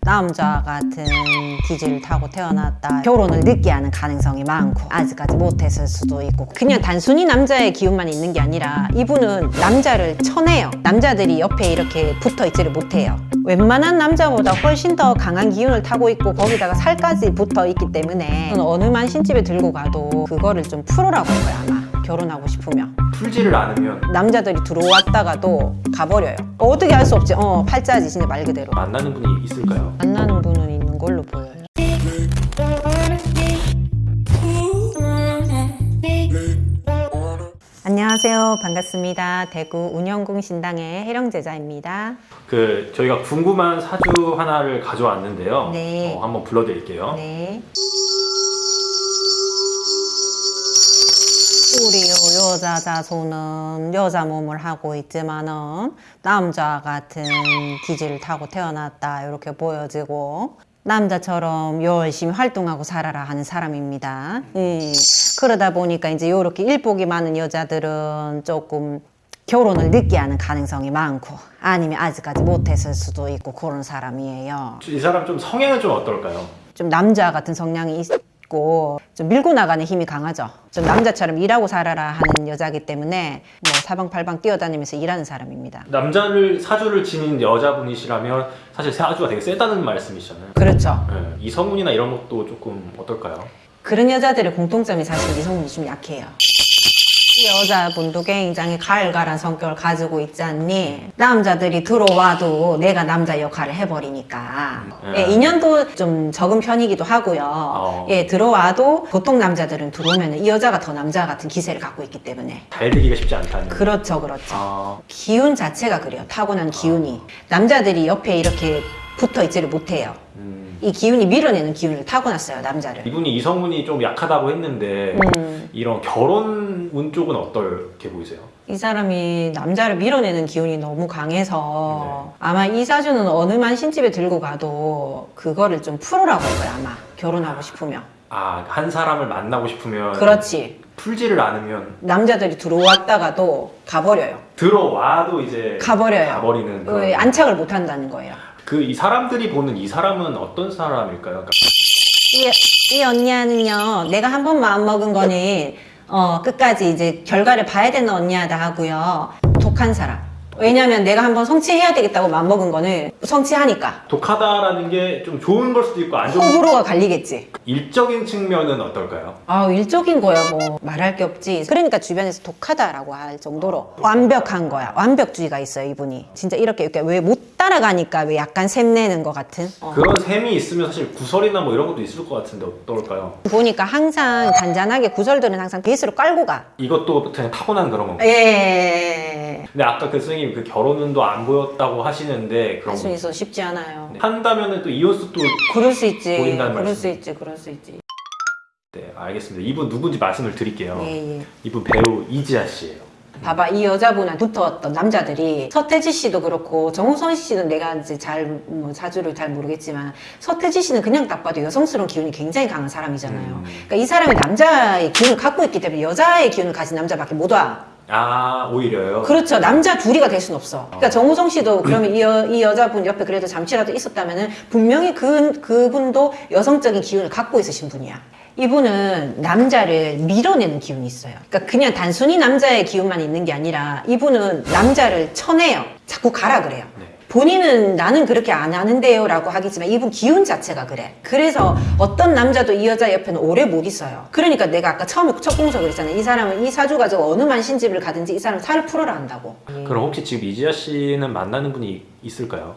남자 같은 기질을 타고 태어났다. 결혼을 늦게 하는 가능성이 많고 아직까지 못했을 수도 있고 그냥 단순히 남자의 기운만 있는 게 아니라 이분은 남자를 쳐내요. 남자들이 옆에 이렇게 붙어 있지를 못해요. 웬만한 남자보다 훨씬 더 강한 기운을 타고 있고 거기다가 살까지 붙어 있기 때문에 어느 만신집에 들고 가도 그거를 좀 풀어라고 할 거야 아마 결혼하고 싶으면. 풀지를 않으면. 남자들이 들어왔다가도 가버려요. 어떻게 할 수 없지. 어 팔자지 진짜 말 그대로. 만나는 분이 있을까요? 만나는 분은 있는 걸로 보여요. 안녕하세요. 반갑습니다. 대구 운영궁 신당의 해령 제자입니다. 그 저희가 궁금한 사주 하나를 가져왔는데요. 네. 어, 한번 불러드릴게요. 네 우리 여자 자손은 여자 몸을 하고 있지만은 남자 같은 기질을 타고 태어났다 이렇게 보여지고 남자처럼 열심히 활동하고 살아라 하는 사람입니다. 예. 그러다 보니까 이제 이렇게 일복이 많은 여자들은 조금 결혼을 늦게 하는 가능성이 많고 아니면 아직까지 못했을 수도 있고 그런 사람이에요. 이 사람 좀 성향은 좀 어떨까요? 좀 남자 같은 성향이 있 고 좀 밀고 나가는 힘이 강하죠. 좀 남자처럼 일하고 살아라 하는 여자기 때문에 뭐 사방팔방 뛰어다니면서 일하는 사람입니다. 남자를 사주를 지닌 여자분이시라면 사실 사주가 되게 세다는 말씀이시잖아요. 그렇죠. 네. 이 성운이나 이런 것도 조금 어떨까요? 그런 여자들의 공통점이 사실 이성분이 좀 약해요. 이 여자분도 굉장히 갈갈한 성격을 가지고 있지 않니? 남자들이 들어와도 내가 남자 역할을 해버리니까. 음. 예, 인연도 좀 적은 편이기도 하고요. 어. 예, 들어와도 보통 남자들은 들어오면 이 여자가 더 남자 같은 기세를 갖고 있기 때문에. 잘 되기가 쉽지 않다는. 그렇죠, 그렇죠. 아, 기운 자체가 그래요. 타고난 기운이. 남자들이 옆에 이렇게 붙어 있지를 못해요. 음. 이 기운이 밀어내는 기운을 타고났어요, 남자를. 이분이 이성운이 좀 약하다고 했는데 음. 이런 결혼 운 쪽은 어떻게 보이세요? 이 사람이 남자를 밀어내는 기운이 너무 강해서 네. 아마 이 사주는 어느 만 신집에 들고 가도 그거를 좀할 거야, 아마. 결혼하고 싶으면. 아, 한 사람을 만나고 싶으면 그렇지. 풀지를 않으면 남자들이 들어왔다가도 가버려요. 들어와도 이제 가버려요. 가버리는 그런- 왜 안착을 못 한다는 거예요. 그 이 사람들이 보는 이 사람은 어떤 사람일까요? 그러니까 이, 이 언니야는요, 내가 한 번 마음 먹은 거는, 어, 끝까지 이제 결과를 봐야 되는 언니야다 하고요. 독한 사람. 왜냐면 내가 한번 성취해야 되겠다고 마음 먹은 거는 성취하니까. 독하다라는 게 좀 좋은 걸 수도 있고 안 좋은 호불호가 갈리겠지. 일적인 측면은 어떨까요? 아, 일적인 거야, 뭐. 말할 게 없지. 그러니까 주변에서 독하다라고 할 정도로 완벽한 거야. 완벽주의가 있어요, 이분이. 진짜 이렇게, 이렇게 왜 못 따라가니까 왜 약간 샘내는 것 같은. 어. 그런 셈이 있으면 사실 구설이나 뭐 이런 것도 있을 것 같은데 어떨까요? 보니까 항상 단단하게 구설들은 항상 베이스로 깔고 가. 이것도 그냥 타고난 그런 건가요? 예. 근데 아까 그 선생님 그 결혼운도 안 보였다고 하시는데 할 수 있어 쉽지 않아요. 한다면은 또 이혼수 도 그럴 수 있지. 보인다는 그럴 말씀. 수 있지. 그럴 수 있지. 네 알겠습니다. 이분 누군지 말씀을 드릴게요. 예, 예. 이분 배우 이지아 씨예요. 봐봐 이 여자분한테 붙어왔던 남자들이 서태지 씨도 그렇고 정우성 씨는 내가 이제 잘뭐 사주를 잘 모르겠지만 서태지 씨는 그냥 딱 봐도 여성스러운 기운이 굉장히 강한 사람이잖아요. 음. 그러니까 이 사람이 남자의 기운을 갖고 있기 때문에 여자의 기운을 가진 남자밖에 못 와. 아 오히려요. 그렇죠. 남자 둘이가 될 수는 없어. 그러니까 정우성 씨도 그러면 이, 여, 이 여자분 옆에 그래도 잠시라도 있었다면 은 분명히 그, 그분도 여성적인 기운을 갖고 있으신 분이야. 이분은 남자를 밀어내는 기운이 있어요. 그러니까 그냥 단순히 남자의 기운만 있는 게 아니라 이분은 남자를 쳐내요. 자꾸 가라 그래요. 네. 본인은 나는 그렇게 안 하는데요 라고 하겠지만 이분 기운 자체가 그래. 그래서 어떤 남자도 이 여자 옆에는 오래 못 있어요. 그러니까 내가 아까 처음에 첫 공서 그랬잖아요. 이 사람은 이 사주 가지고 어느 만신집을 가든지 이 사람 살을 풀어라 한다고. 그럼 혹시 지금 이지아 씨는 만나는 분이 있을까요?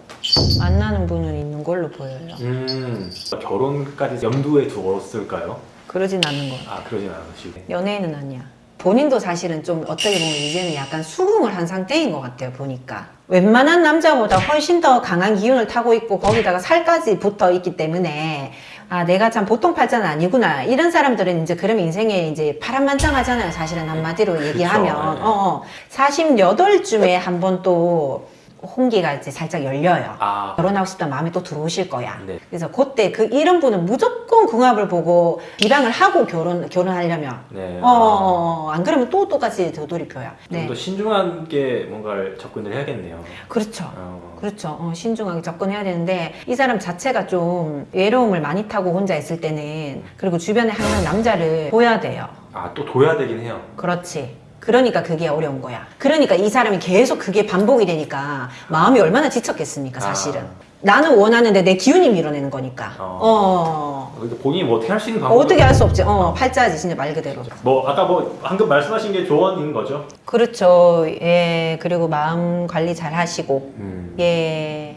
만나는 분은 있는 걸로 보여요. 음 결혼까지 염두에 두었을까요? 그러진 않는 거아 그러진 않으시고. 연예인은 아니야. 본인도 사실은 좀 어떻게 보면 이제는 약간 수긍을 한 상태인 것 같아요 보니까 웬만한 남자보다 훨씬 더 강한 기운을 타고 있고 거기다가 살까지 붙어 있기 때문에 아 내가 참 보통 팔자는 아니구나 이런 사람들은 이제 그럼 인생에 이제 파란만장하잖아요 사실은 한마디로 얘기하면 네. 어, 어. 48쯤에 한번 또 홍기가 이제 살짝 열려요. 아, 결혼하고 싶다는 마음이 또 들어오실 거야. 네. 그래서 그때 그 이런 분은 무조건 궁합을 보고 비방을 하고 결혼 결혼하려면 네. 어, 어, 어, 안 그러면 또 똑같이 되돌이표야. 좀 네, 더 신중하게 뭔가를 접근을 해야겠네요. 그렇죠. 어. 그렇죠. 어, 신중하게 접근해야 되는데 이 사람 자체가 좀 외로움을 많이 타고 혼자 있을 때는 그리고 주변에 항상 남자를 보여야 돼요. 아, 또 둬야 되긴 해요. 그렇지. 그러니까 그게 어려운 거야. 그러니까 이 사람이 계속 그게 반복이 되니까 마음이 얼마나 지쳤겠습니까, 사실은. 아. 나는 원하는데 내 기운이 밀어내는 거니까. 어. 어. 근데 본인이 뭐 어떻게 할 수 있는 어, 방법이 어떻게 할 수 없지. 어, 팔자지, 진짜 말 그대로. 뭐 아까 뭐 방금 말씀하신 게 조언인 거죠? 그렇죠. 예. 그리고 마음 관리 잘 하시고, 음. 예.